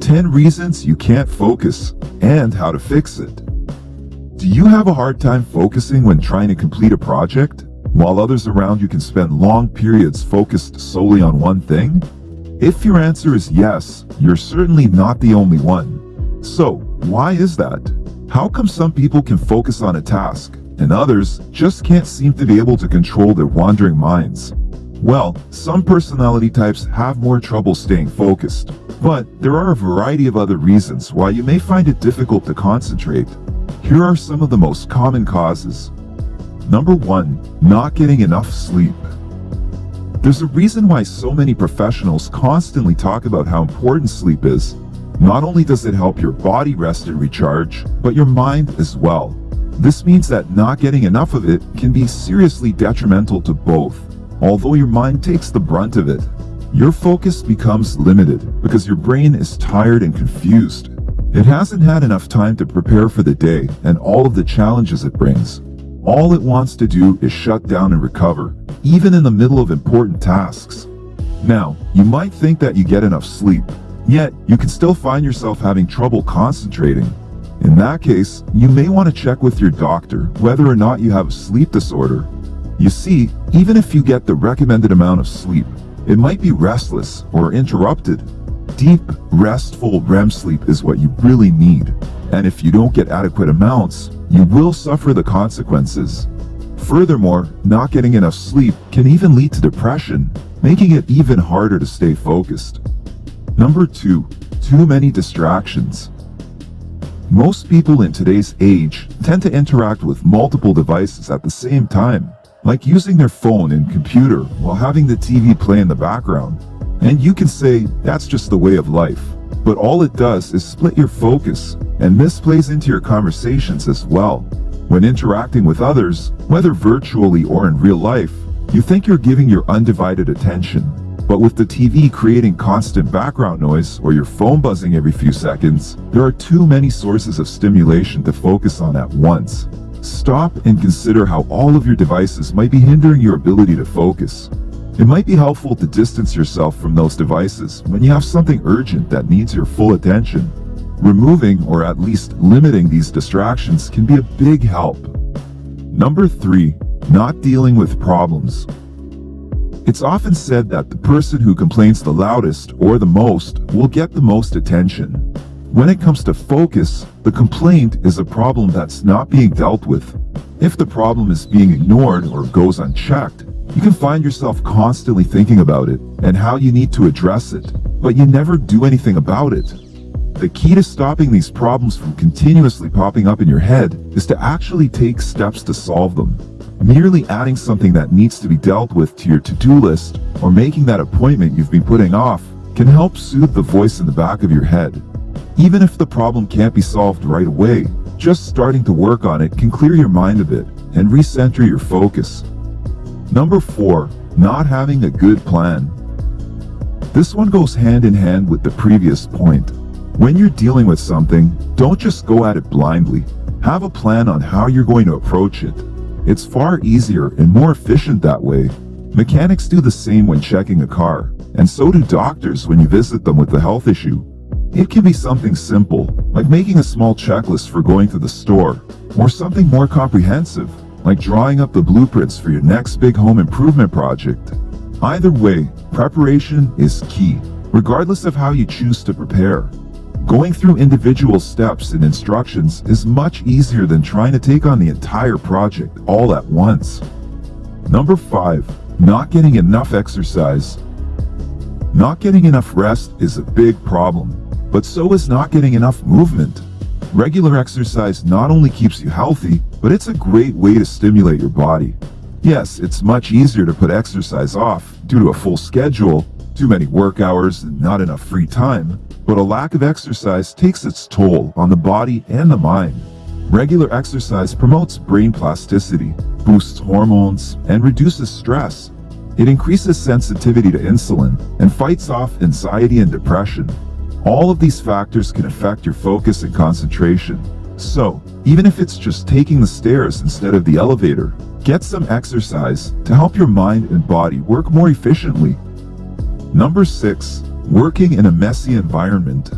10 reasons you can't focus and how to fix it. Do you have a hard time focusing when trying to complete a project, while others around you can spend long periods focused solely on one thing? If your answer is yes, you're certainly not the only one. So, why is that? How come some people can focus on a task, and others just can't seem to be able to control their wandering minds? Well, some personality types have more trouble staying focused, but there are a variety of other reasons why you may find it difficult to concentrate. Here are some of the most common causes. Number 1. Not getting enough sleep. There's a reason why so many professionals constantly talk about how important sleep is. Not only does it help your body rest and recharge, but your mind as well. This means that not getting enough of it can be seriously detrimental to both. Although your mind takes the brunt of it, your focus becomes limited because your brain is tired and confused. It hasn't had enough time to prepare for the day and all of the challenges it brings. All it wants to do is shut down and recover, even in the middle of important tasks. Now, you might think that you get enough sleep, yet you can still find yourself having trouble concentrating. In that case, you may want to check with your doctor whether or not you have a sleep disorder you see, even if you get the recommended amount of sleep, it might be restless or interrupted. Deep, restful REM sleep is what you really need, and if you don't get adequate amounts, you will suffer the consequences. Furthermore, not getting enough sleep can even lead to depression, making it even harder to stay focused. Number 2. Too many distractions. Most people in today's age tend to interact with multiple devices at the same time like using their phone and computer while having the TV play in the background. And you can say that's just the way of life. But all it does is split your focus, and this plays into your conversations as well. When interacting with others, whether virtually or in real life, you think you're giving your undivided attention. But with the TV creating constant background noise or your phone buzzing every few seconds, there are too many sources of stimulation to focus on at once. Stop and consider how all of your devices might be hindering your ability to focus. It might be helpful to distance yourself from those devices when you have something urgent that needs your full attention. Removing or at least limiting these distractions can be a big help. Number 3. Not dealing with problems. It's often said that the person who complains the loudest or the most will get the most attention. When it comes to focus, the complaint is a problem that's not being dealt with. If the problem is being ignored or goes unchecked, you can find yourself constantly thinking about it and how you need to address it, but you never do anything about it. The key to stopping these problems from continuously popping up in your head is to actually take steps to solve them. Merely adding something that needs to be dealt with to your to-do list or making that appointment you've been putting off can help soothe the voice in the back of your head. Even if the problem can't be solved right away, just starting to work on it can clear your mind a bit and recenter your focus. Number 4. Not having a good plan. This one goes hand in hand with the previous point. When you're dealing with something, don't just go at it blindly. Have a plan on how you're going to approach it. It's far easier and more efficient that way. Mechanics do the same when checking a car, and so do doctors when you visit them with a health issue. It can be something simple, like making a small checklist for going to the store, or something more comprehensive, like drawing up the blueprints for your next big home improvement project. Either way, preparation is key, regardless of how you choose to prepare. Going through individual steps and instructions is much easier than trying to take on the entire project all at once. Number 5. Not getting enough exercise. Not getting enough rest is a big problem but so is not getting enough movement. Regular exercise not only keeps you healthy, but it's a great way to stimulate your body. Yes, it's much easier to put exercise off due to a full schedule, too many work hours, and not enough free time, but a lack of exercise takes its toll on the body and the mind. Regular exercise promotes brain plasticity, boosts hormones, and reduces stress. It increases sensitivity to insulin and fights off anxiety and depression. All of these factors can affect your focus and concentration. So, even if it's just taking the stairs instead of the elevator, get some exercise to help your mind and body work more efficiently. Number 6. Working in a messy environment.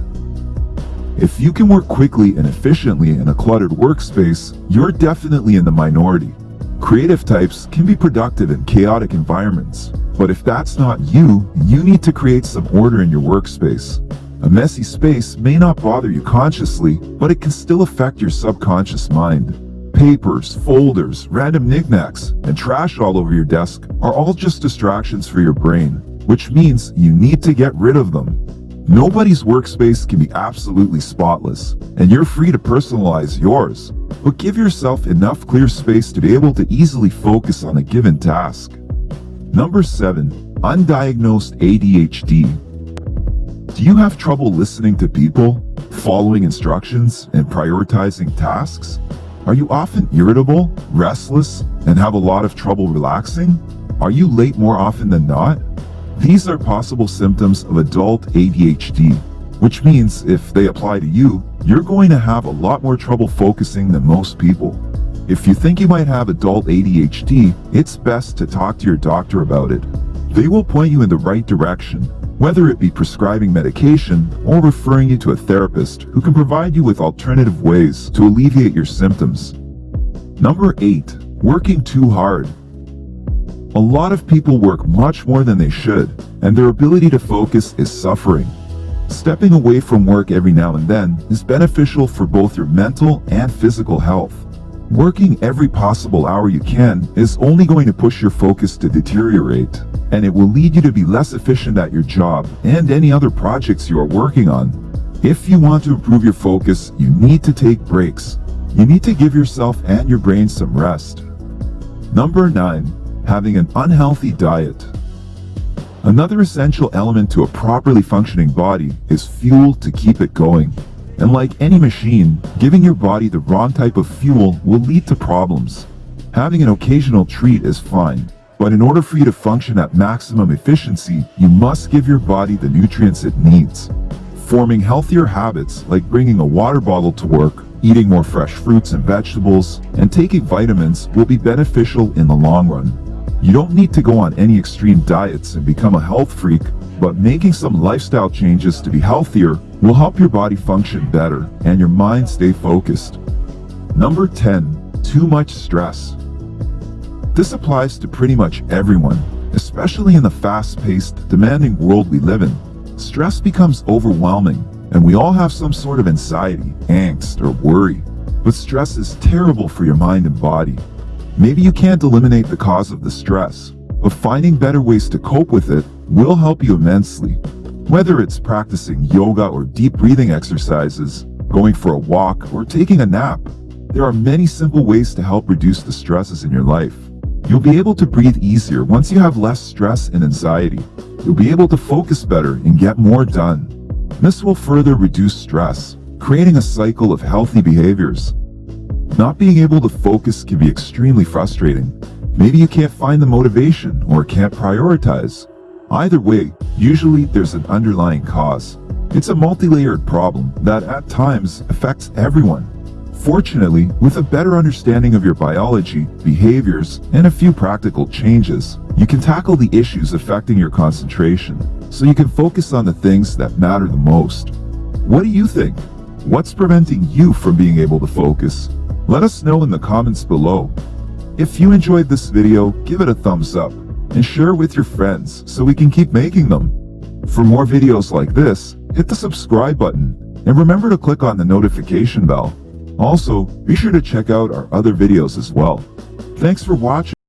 If you can work quickly and efficiently in a cluttered workspace, you're definitely in the minority. Creative types can be productive in chaotic environments, but if that's not you, you need to create some order in your workspace. A messy space may not bother you consciously, but it can still affect your subconscious mind. Papers, folders, random knickknacks, and trash all over your desk are all just distractions for your brain, which means you need to get rid of them. Nobody's workspace can be absolutely spotless, and you're free to personalize yours, but give yourself enough clear space to be able to easily focus on a given task. Number 7. Undiagnosed ADHD Do you have trouble listening to people, following instructions, and prioritizing tasks? Are you often irritable, restless, and have a lot of trouble relaxing? Are you late more often than not? These are possible symptoms of adult ADHD, which means if they apply to you, you're going to have a lot more trouble focusing than most people. If you think you might have adult ADHD, it's best to talk to your doctor about it. They will point you in the right direction, whether it be prescribing medication or referring you to a therapist who can provide you with alternative ways to alleviate your symptoms. Number 8. Working too hard. A lot of people work much more than they should, and their ability to focus is suffering. Stepping away from work every now and then is beneficial for both your mental and physical health. Working every possible hour you can is only going to push your focus to deteriorate, and it will lead you to be less efficient at your job and any other projects you are working on. If you want to improve your focus, you need to take breaks. You need to give yourself and your brain some rest. Number 9 having an unhealthy diet. Another essential element to a properly functioning body is fuel to keep it going. And like any machine, giving your body the wrong type of fuel will lead to problems. Having an occasional treat is fine, but in order for you to function at maximum efficiency, you must give your body the nutrients it needs. Forming healthier habits like bringing a water bottle to work, eating more fresh fruits and vegetables, and taking vitamins will be beneficial in the long run. You don't need to go on any extreme diets and become a health freak, but making some lifestyle changes to be healthier will help your body function better and your mind stay focused. Number 10. Too much stress. This applies to pretty much everyone, especially in the fast-paced, demanding world we live in. Stress becomes overwhelming, and we all have some sort of anxiety, angst, or worry. But stress is terrible for your mind and body. Maybe you can't eliminate the cause of the stress, but finding better ways to cope with it will help you immensely. Whether it's practicing yoga or deep breathing exercises, going for a walk, or taking a nap, there are many simple ways to help reduce the stresses in your life. You'll be able to breathe easier once you have less stress and anxiety. You'll be able to focus better and get more done. This will further reduce stress, creating a cycle of healthy behaviors. Not being able to focus can be extremely frustrating. Maybe you can't find the motivation or can't prioritize. Either way, usually there's an underlying cause. It's a multi-layered problem that at times affects everyone. Fortunately, with a better understanding of your biology, behaviors, and a few practical changes, you can tackle the issues affecting your concentration, so you can focus on the things that matter the most. What do you think? What's preventing you from being able to focus? Let us know in the comments below. If you enjoyed this video, give it a thumbs up and share with your friends so we can keep making them. For more videos like this, hit the subscribe button and remember to click on the notification bell. Also, be sure to check out our other videos as well. Thanks for watching.